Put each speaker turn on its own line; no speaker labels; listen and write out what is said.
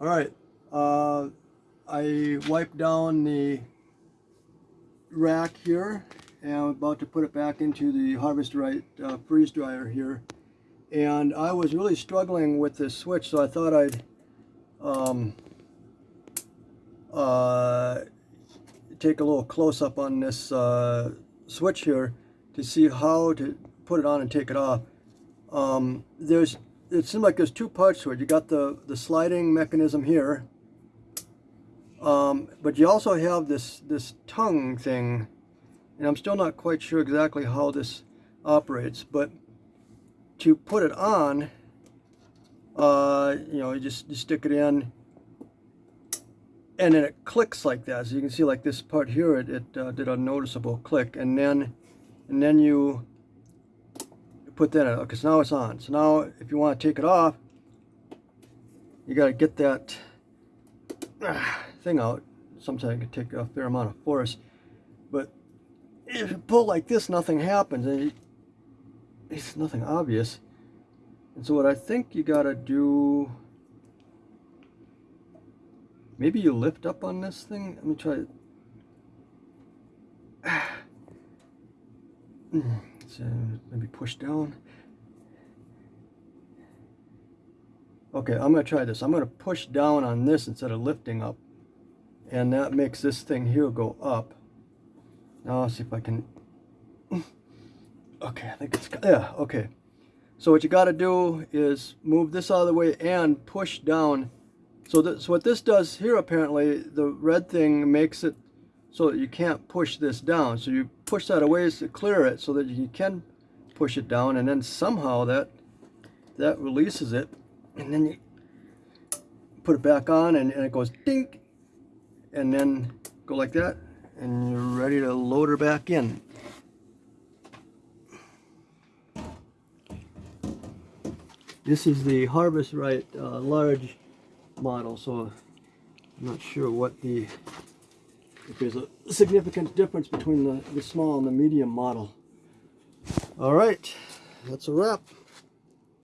All right, uh, I wiped down the rack here and I'm about to put it back into the Harvest Right uh, freeze dryer here. And I was really struggling with this switch, so I thought I'd um, uh, take a little close up on this uh, switch here to see how to put it on and take it off. Um, there's it seems like there's two parts to it. You got the the sliding mechanism here, um, but you also have this this tongue thing, and I'm still not quite sure exactly how this operates. But to put it on, uh, you know, you just you stick it in, and then it clicks like that. So you can see like this part here, it, it uh, did a noticeable click, and then and then you put that in. because now it's on. So now if you want to take it off, you got to get that ah, thing out. Sometimes it can take a fair amount of force. But if you pull like this, nothing happens. And it's nothing obvious. And so what I think you got to do... Maybe you lift up on this thing. Let me try it. Mm, so maybe push down. Okay, I'm going to try this. I'm going to push down on this instead of lifting up. And that makes this thing here go up. Now I'll see if I can... Okay, I think it's... Yeah, okay. So what you got to do is move this out of the way and push down. So, this, so what this does here apparently, the red thing makes it so you can't push this down. So you push that away to clear it so that you can push it down and then somehow that that releases it and then you put it back on and, and it goes dink and then go like that and you're ready to load her back in. This is the Harvest Right uh, large model so I'm not sure what the there's a significant difference between the, the small and the medium model. All right, that's a wrap.